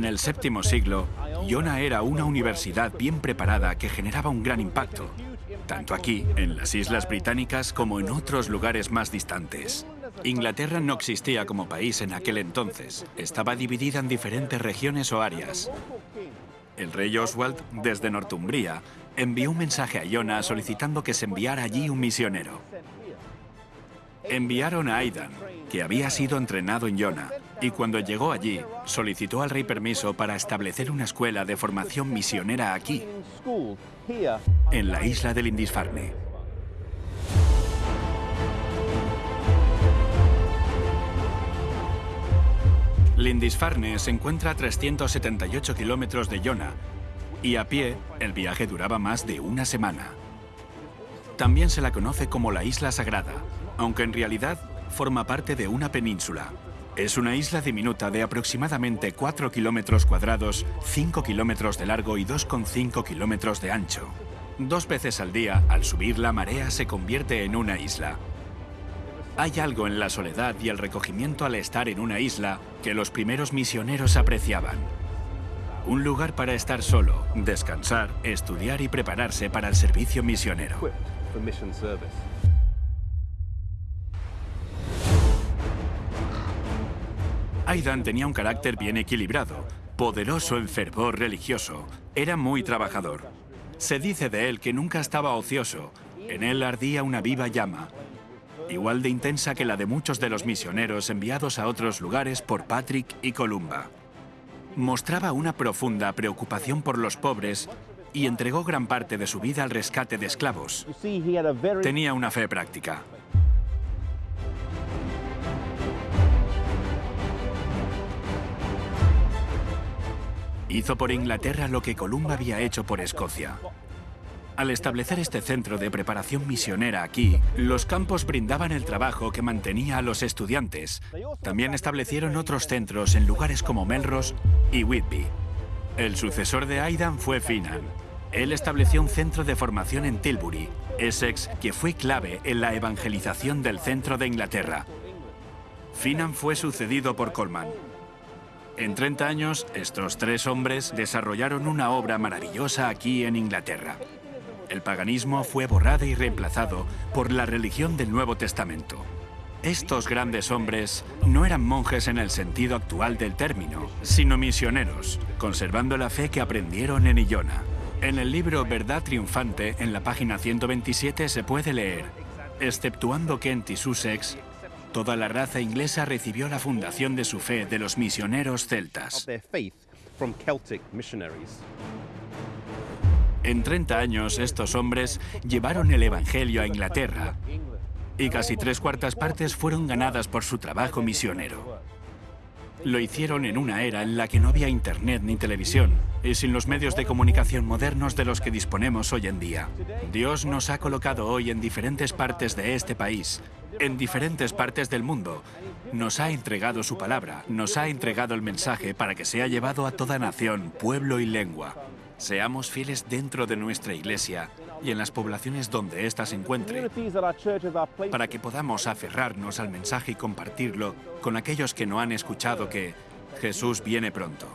En el séptimo siglo, Iona era una universidad bien preparada que generaba un gran impacto, tanto aquí, en las Islas Británicas, como en otros lugares más distantes. Inglaterra no existía como país en aquel entonces. Estaba dividida en diferentes regiones o áreas. El rey Oswald, desde Northumbria, envió un mensaje a Iona solicitando que se enviara allí un misionero. Enviaron a Aidan, que había sido entrenado en Iona, y cuando llegó allí, solicitó al rey permiso para establecer una escuela de formación misionera aquí, en la isla del Lindisfarne. Lindisfarne se encuentra a 378 kilómetros de Iona y a pie el viaje duraba más de una semana. También se la conoce como la Isla Sagrada, aunque en realidad forma parte de una península. Es una isla diminuta de aproximadamente 4 kilómetros cuadrados, 5 kilómetros de largo y 2,5 kilómetros de ancho. Dos veces al día, al subir la marea, se convierte en una isla. Hay algo en la soledad y el recogimiento al estar en una isla que los primeros misioneros apreciaban. Un lugar para estar solo, descansar, estudiar y prepararse para el servicio misionero. Aidan tenía un carácter bien equilibrado, poderoso en fervor religioso, era muy trabajador. Se dice de él que nunca estaba ocioso, en él ardía una viva llama, igual de intensa que la de muchos de los misioneros enviados a otros lugares por Patrick y Columba. Mostraba una profunda preocupación por los pobres y entregó gran parte de su vida al rescate de esclavos. Tenía una fe práctica. Hizo por Inglaterra lo que Columba había hecho por Escocia. Al establecer este centro de preparación misionera aquí, los campos brindaban el trabajo que mantenía a los estudiantes. También establecieron otros centros en lugares como Melrose y Whitby. El sucesor de Aidan fue Finan. Él estableció un centro de formación en Tilbury, Essex, que fue clave en la evangelización del centro de Inglaterra. Finan fue sucedido por Coleman. En 30 años, estos tres hombres desarrollaron una obra maravillosa aquí en Inglaterra el paganismo fue borrado y reemplazado por la religión del Nuevo Testamento. Estos grandes hombres no eran monjes en el sentido actual del término, sino misioneros, conservando la fe que aprendieron en Illona. En el libro Verdad Triunfante, en la página 127, se puede leer, exceptuando Kent y Sussex, toda la raza inglesa recibió la fundación de su fe de los misioneros celtas. En 30 años, estos hombres llevaron el Evangelio a Inglaterra y casi tres cuartas partes fueron ganadas por su trabajo misionero. Lo hicieron en una era en la que no había internet ni televisión y sin los medios de comunicación modernos de los que disponemos hoy en día. Dios nos ha colocado hoy en diferentes partes de este país, en diferentes partes del mundo. Nos ha entregado su palabra, nos ha entregado el mensaje para que sea llevado a toda nación, pueblo y lengua. Seamos fieles dentro de nuestra iglesia y en las poblaciones donde ésta se encuentre, para que podamos aferrarnos al mensaje y compartirlo con aquellos que no han escuchado que Jesús viene pronto.